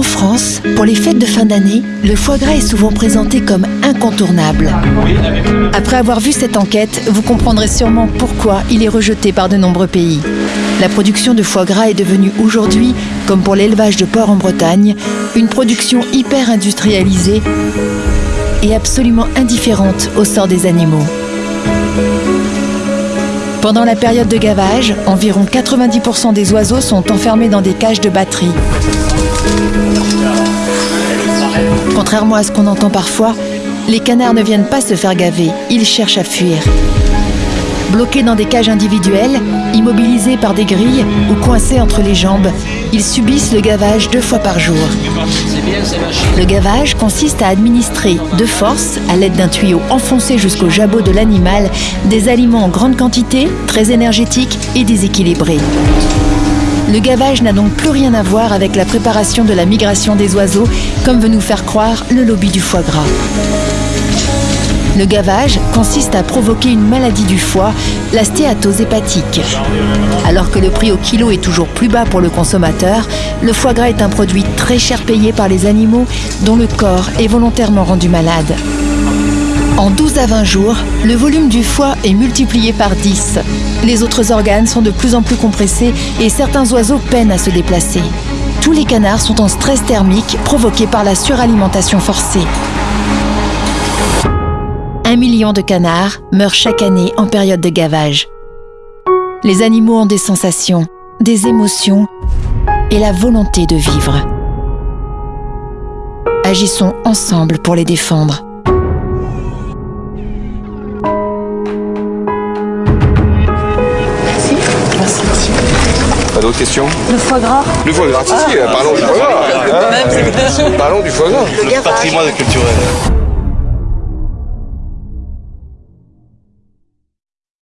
En France, pour les fêtes de fin d'année, le foie gras est souvent présenté comme incontournable. Après avoir vu cette enquête, vous comprendrez sûrement pourquoi il est rejeté par de nombreux pays. La production de foie gras est devenue aujourd'hui, comme pour l'élevage de porc en Bretagne, une production hyper industrialisée et absolument indifférente au sort des animaux. Pendant la période de gavage, environ 90% des oiseaux sont enfermés dans des cages de batterie. Contrairement à ce qu'on entend parfois, les canards ne viennent pas se faire gaver, ils cherchent à fuir. Bloqués dans des cages individuelles, immobilisés par des grilles ou coincés entre les jambes, ils subissent le gavage deux fois par jour. Le gavage consiste à administrer de force, à l'aide d'un tuyau enfoncé jusqu'au jabot de l'animal, des aliments en grande quantité, très énergétiques et déséquilibrés. Le gavage n'a donc plus rien à voir avec la préparation de la migration des oiseaux, comme veut nous faire croire le lobby du foie gras. Le gavage consiste à provoquer une maladie du foie, la stéatose hépatique. Alors que le prix au kilo est toujours plus bas pour le consommateur, le foie gras est un produit très cher payé par les animaux dont le corps est volontairement rendu malade. En 12 à 20 jours, le volume du foie est multiplié par 10. Les autres organes sont de plus en plus compressés et certains oiseaux peinent à se déplacer. Tous les canards sont en stress thermique provoqué par la suralimentation forcée. Un million de canards meurent chaque année en période de gavage. Les animaux ont des sensations, des émotions et la volonté de vivre. Agissons ensemble pour les défendre. Pas d'autres questions Le foie gras Le foie gras, si, si, parlons du foie gras. hein. Parlons du foie gras. Le patrimoine culturel.